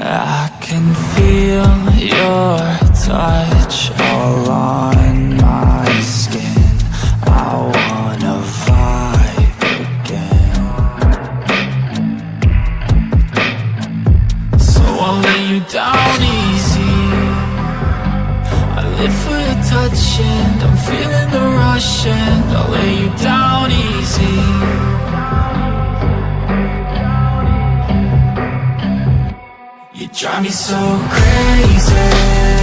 I can feel your touch all on my skin. I wanna vibe again. So I'll lay you down easy. I live for your touch and I'm feeling the rush and I'll lay you down Drive me so crazy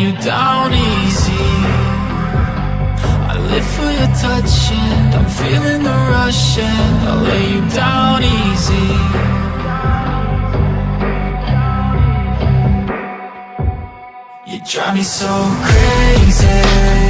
you down easy. I live for your touch and I'm feeling the rush and I'll lay you down easy. You drive me so crazy